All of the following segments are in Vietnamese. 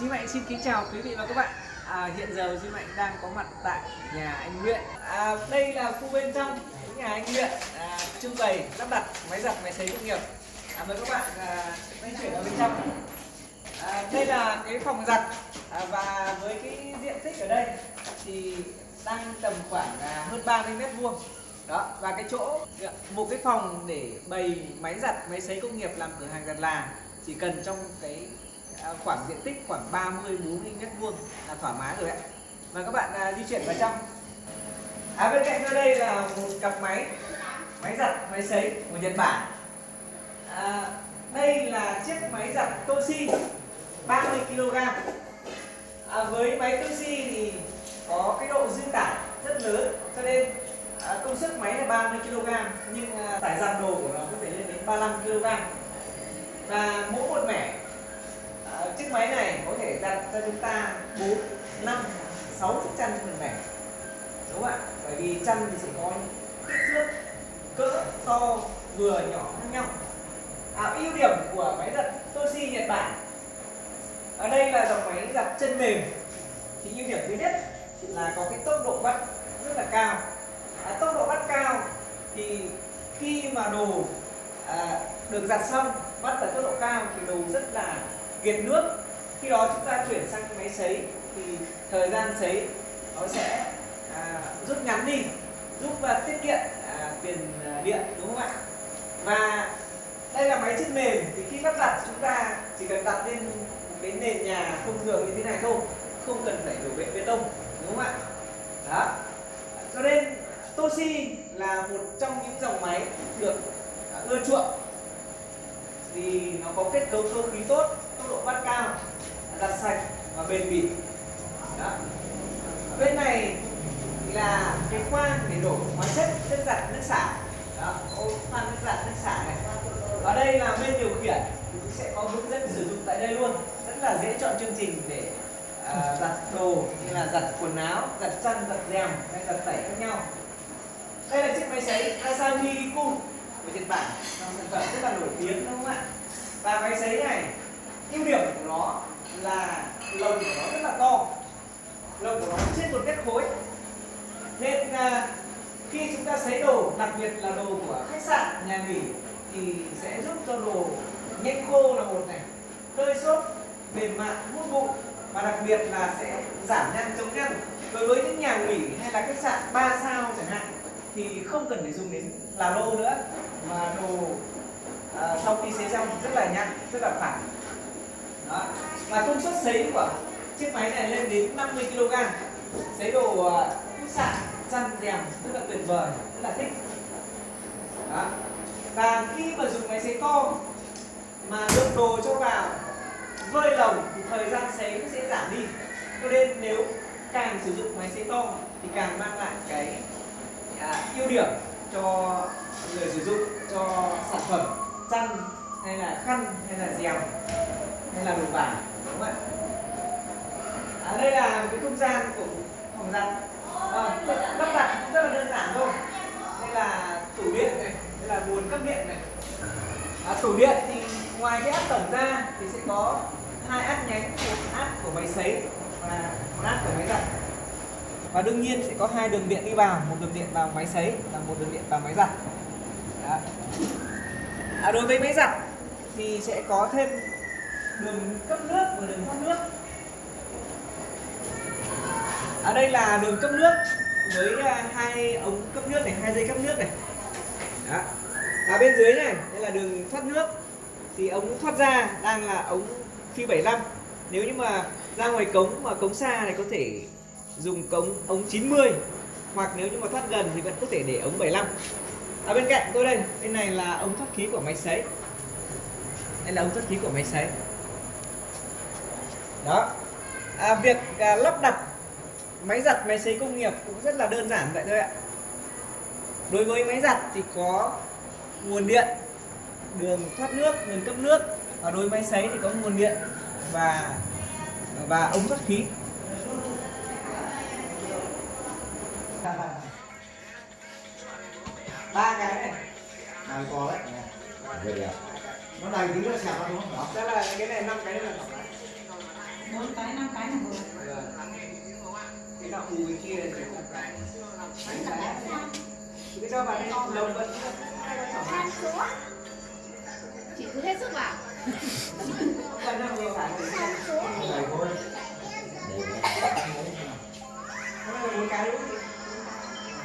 Duy Mạnh xin kính chào quý vị và các bạn. À, hiện giờ Duy Mạnh đang có mặt tại nhà anh nguyện. À, đây là khu bên trong nhà anh nguyện à, trưng bày lắp đặt máy giặt máy sấy công nghiệp. À, mời các bạn à, chuyển vào bên trong. À, đây là cái phòng giặt à, và với cái diện tích ở đây thì đang tầm khoảng à, hơn 30 mét vuông đó và cái chỗ một cái phòng để bày máy giặt máy sấy công nghiệp làm cửa hàng giặt là chỉ cần trong cái À, khoảng diện tích khoảng 30 40 mét vuông là thoải mái rồi ạ. Và các bạn à, di chuyển vào trong. À bên cạnh tôi đây là một cặp máy máy giặt máy sấy của Nhật Bản. À, đây là chiếc máy giặt Toshi 30 kg à, với máy Toshi thì có cái độ dư tải rất lớn cho nên à, công suất máy là 30 kg nhưng à, tải giặt đồ của nó có thể lên đến 35 kg và mỗi một mẻ chiếc máy này có thể giặt cho chúng ta 4 5 6 chiếc chăn trên một mẻ đúng không ạ? Bởi vì chăn thì sẽ có kích thước cỡ to vừa nhỏ khác nhau. À, ưu điểm của máy giặt Toshi Nhật Bản. Ở đây là dòng máy giặt chân mềm. Thì ưu điểm thứ nhất là có cái tốc độ bắt rất là cao. À, tốc độ bắt cao thì khi mà đồ à, được giặt xong bắt ở tốc độ cao thì đồ rất là kiệt nước. Khi đó chúng ta chuyển sang máy sấy thì thời gian sấy nó sẽ à, rút ngắn đi giúp và tiết kiệm à, tiền à, điện đúng không ạ? Và đây là máy chân mềm thì khi lắp đặt chúng ta chỉ cần đặt lên một cái nền nhà thông thường như thế này thôi không cần phải đổ bệ bê tông đúng không ạ? Đó. Cho nên Toshi là một trong những dòng máy được à, ưa chuộng. Vì nó có kết cấu cơ khí tốt tốc độ bắt cao giặt sạch và bền bỉ. Đó. bên này là cái khoang để đổ hóa chất nước giặt nước xả. Đó. Khoang nước giặt nước xả này. Và đây là bên điều khiển. Cũng sẽ có hướng dẫn sử dụng tại đây luôn. Rất là dễ chọn chương trình để à, giặt đồ như là giặt quần áo giặt chăn giặt rèm hay giặt tẩy khác nhau. Đây là chiếc máy sấy Asahi Riku của Nhật Bản. Sản phẩm rất là nổi tiếng đúng không ạ? Và máy sấy này ưu điểm của nó là lồng của nó rất là to. Lồng của nó trên một mét khối. Nên à, khi chúng ta sấy đồ đặc biệt là đồ của khách sạn nhà nghỉ thì sẽ giúp cho đồ nhanh khô là một này tơi xốp mềm mại hút bụi và đặc biệt là sẽ giảm nhăn chống nhăn đối với những nhà nghỉ hay là khách sạn 3 sao chẳng hạn thì không cần phải dùng đến là lô nữa mà đồ à, sau khi sấy xong rất là nhăn rất là phẳng đó. và công suất sấy của chiếc máy này lên đến 50 kg sấy đồ ờ, à, khách sạn chăn rèm rất là tuyệt vời rất là thích đó. và khi mà dùng máy sấy to mà lượng đồ cho vào vơi lồng thì thời gian sấy cũng sẽ giảm đi cho nên nếu càng sử dụng máy sấy to thì càng mang lại cái à, ưu điểm cho người sử dụng cho sản phẩm chăn hay là khăn hay là dèm hay là đồ vải đúng không ạ? À, đây là cái không gian của phòng giặt. À, lắp đặt rất là đơn giản thôi. Đây là tủ điện này đây là nguồn cấp điện này. À, tủ điện thì ngoài cái áp tổng ra thì sẽ có hai áp nhánh một áp của máy sấy và một áp của máy giặt. Và đương nhiên sẽ có hai đường điện đi vào một đường điện vào máy sấy và một đường điện vào máy giặt. À, đối với máy giặt thì sẽ có thêm đường cấp nước và đường thoát nước. Ở đây là đường cấp nước với à, hai ống cấp nước này, hai dây cấp nước này. Đó. ở bên dưới này, đây là đường thoát nước. Thì ống thoát ra đang là ống phi 75 nếu như mà ra ngoài cống mà cống xa này có thể dùng cống, ống 90 hoặc nếu như mà thoát gần thì vẫn có thể để ống 75 ở bên cạnh tôi đây, bên này là ống thoát khí của máy sấy đây là ống thoát khí của máy sấy đó. À, việc à, lắp đặt máy giặt máy sấy công nghiệp cũng rất là đơn giản vậy thôi ạ. Đối với máy giặt thì có nguồn điện đường thoát nước đường cấp nước. Và đối với máy sấy thì có nguồn điện và và ống thoát khí. Ba cái này. Này to đấy. Vậy à. Nó này nữa xẹp vào đúng không? đó. Là cái này năm cái này là tổng mù bên kia để một cái cứ cho vào đây lồng vẫn hai con chảo San xuống Chị cứ hết sức vào vừa là bốn cái đúng không?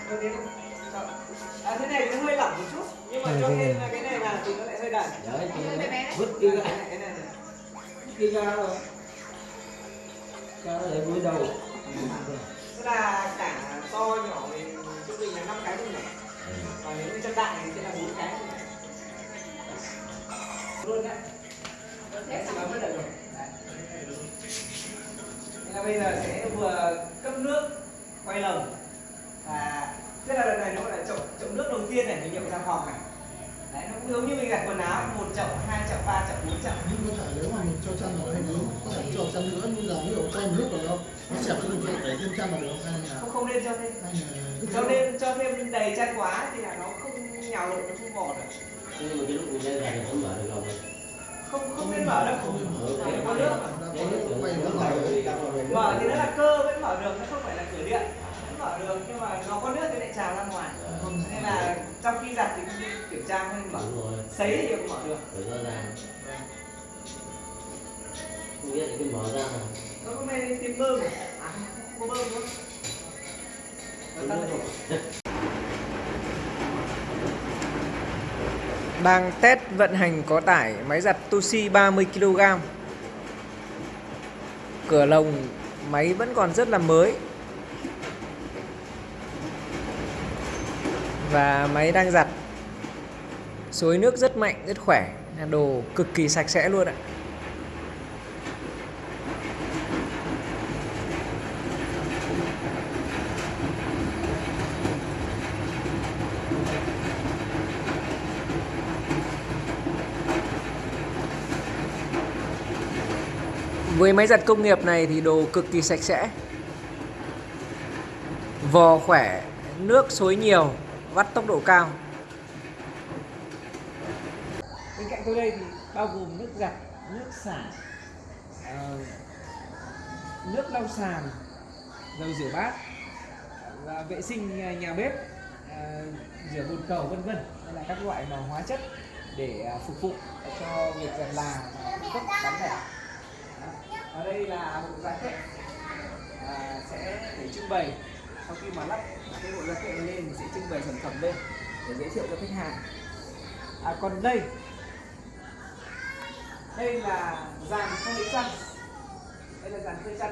Được thế không? Chọn. À, thế này nó hơi lỏng một chút nhưng mà cho thêm là cái này vào thì nó lại hơi đần Đấy, vứt đi cái ra. này cái này này. Đi ra rồi. Ra để vui đầu. tức là cả to nhỏ thì trung bình là năm cái thôi này và nếu như chân đại thì sẽ là bốn cái luôn đấy. Đấy, thì mới được rồi. Là bây giờ sẽ vừa cấp nước quay lồng. Và tức là lần này nó gọi là chậu chậu nước đầu tiên này mình nhập ra phòng này. Đấy nó cũng giống như mình giặt quần áo một chậu hai chậu ba chậu bốn chậu. Nhưng mà nếu mà mình cho chăn vào hay đúng có thể cho chăn nữa nhưng giờ ví dụ quay một lúc rồi đâu nó xẹp cho mình cho để thêm chăn vào được không hay là không không nên cho thêm. Cứ cho nên cho thêm đầy chăn quá thì là nó không nhào được nó không vò được. Nhưng mà cái lúc mình lên này không mở được lòng này. không không nên mở đâu Để có nước mở được. Mở thì nó là cơ vẫn mở được nó không phải là cửa điện. Vẫn mở được nhưng mà nó có nước thì lại trào ra ngoài. Nên là trong khi giặt thì không nên kiểm tra không nên mở sấy thì không mở được. Không biết cái mở ra. mà nó có nên tìm bơm à có bơm nữa đang test vận hành có tải máy giặt Toshi 30 kg. Cửa lồng máy vẫn còn rất là mới. Và máy đang giặt. Xối nước rất mạnh, rất khỏe. Đồ cực kỳ sạch sẽ luôn ạ. Với máy giặt công nghiệp này thì đồ cực kỳ sạch sẽ. Vò khỏe, nước xối nhiều, vắt tốc độ cao. Bên cạnh tôi đây thì bao gồm nước giặt, nước xả ờ, Nước lau sàn, dầu rửa bát và vệ sinh nhà- bếp ờ, rửa bồn cầu vân vân. Đây là các loại mà hóa chất để phục vụ cho việc giặt là và cấp bán lẻ ở đây là bộ giá kệ à, sẽ để trưng bày. Sau khi mà lắp cái bộ giá kệ lên thì sẽ trưng bày sản phẩm lên để giới thiệu cho khách hàng. À, còn đây. Đây là dàn phơi chăn. Đây là dàn phơi chăn.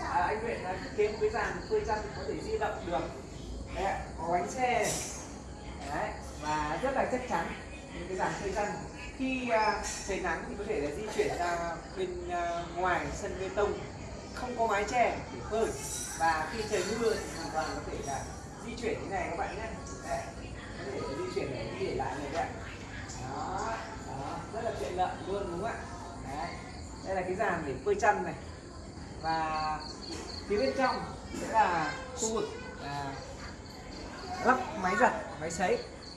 À, anh Nguyễn đã thiết kế một cái dàn phơi chăn có thể di động được. Đấy, có bánh xe. Đấy, và rất là chắc chắn những cái dàn phơi chăn khi à, trời nắng thì có thể là di chuyển ra bên à, ngoài sân bê tông. Không có mái che để phơi. Và khi trời mưa thì hoàn toàn có thể là di chuyển như này các bạn nhé. Có thể di chuyển để đi để lại này đấy đó, đó rất là tiện lợi luôn đúng không ạ? Đấy. đây là cái dàn để phơi chăn này. Và phía bên trong sẽ là khu vực à, lắp máy giặt máy sấy.